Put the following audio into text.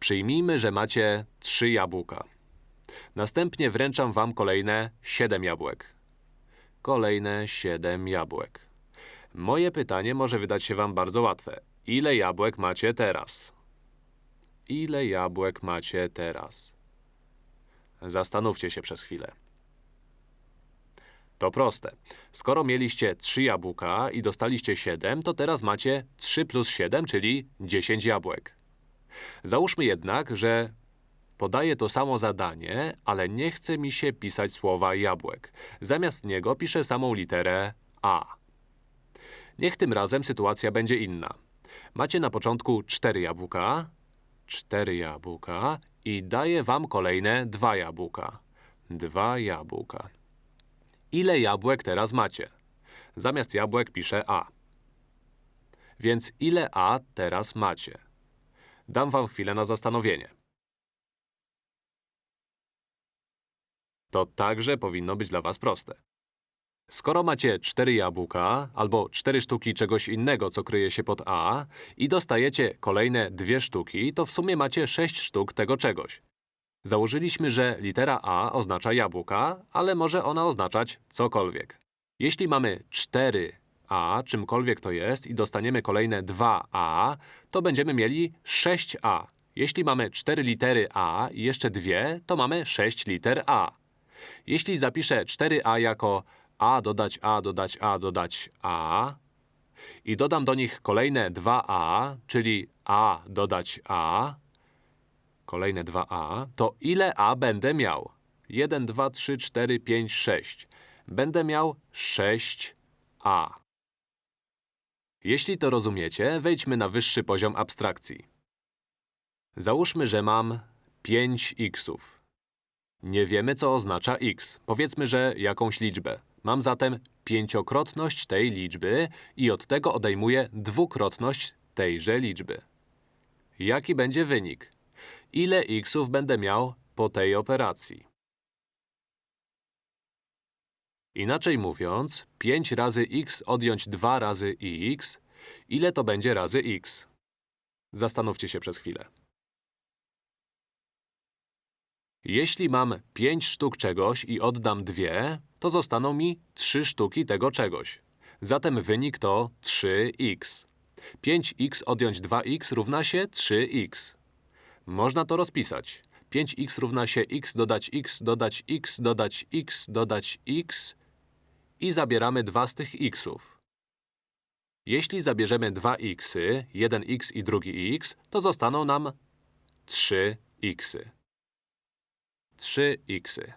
Przyjmijmy, że macie 3 jabłka. Następnie wręczam wam kolejne 7 jabłek. Kolejne 7 jabłek. Moje pytanie może wydać się wam bardzo łatwe. Ile jabłek macie teraz? Ile jabłek macie teraz? Zastanówcie się przez chwilę. To proste. Skoro mieliście 3 jabłka i dostaliście 7, to teraz macie 3 plus 7, czyli 10 jabłek. Załóżmy jednak, że podaję to samo zadanie, ale nie chce mi się pisać słowa jabłek. Zamiast niego piszę samą literę A. Niech tym razem sytuacja będzie inna. Macie na początku 4 jabłka, 4 jabłka i daję wam kolejne 2 jabłka. 2 jabłka. Ile jabłek teraz macie? Zamiast jabłek piszę A. Więc ile A teraz macie? Dam wam chwilę na zastanowienie. To także powinno być dla was proste. Skoro macie 4 jabłka albo 4 sztuki czegoś innego, co kryje się pod A i dostajecie kolejne dwie sztuki, to w sumie macie 6 sztuk tego czegoś. Założyliśmy, że litera A oznacza jabłka, ale może ona oznaczać cokolwiek. Jeśli mamy 4A, czymkolwiek to jest, i dostaniemy kolejne 2A, to będziemy mieli 6A. Jeśli mamy 4 litery A i jeszcze dwie, to mamy 6 liter A. Jeśli zapiszę 4A jako A dodać A dodać A dodać A i dodam do nich kolejne 2A, czyli A dodać A, kolejne 2A, to ile A będę miał? 1, 2, 3, 4, 5, 6. Będę miał 6A. Jeśli to rozumiecie, wejdźmy na wyższy poziom abstrakcji. Załóżmy, że mam 5 xów. Nie wiemy, co oznacza x. Powiedzmy, że jakąś liczbę. Mam zatem pięciokrotność tej liczby i od tego odejmuję dwukrotność tejże liczby. Jaki będzie wynik? Ile xów będę miał po tej operacji? Inaczej mówiąc, 5 razy x odjąć 2 razy x, ile to będzie razy x? Zastanówcie się przez chwilę. Jeśli mam 5 sztuk czegoś i oddam dwie, to zostaną mi 3 sztuki tego czegoś. Zatem wynik to 3x. 5x odjąć 2x równa się 3x. Można to rozpisać. 5x równa się x dodać x dodać x dodać x dodać x i zabieramy dwa z tych xów. Jeśli zabierzemy dwa xy, jeden x i drugi x, to zostaną nam 3 xy. 3 xy.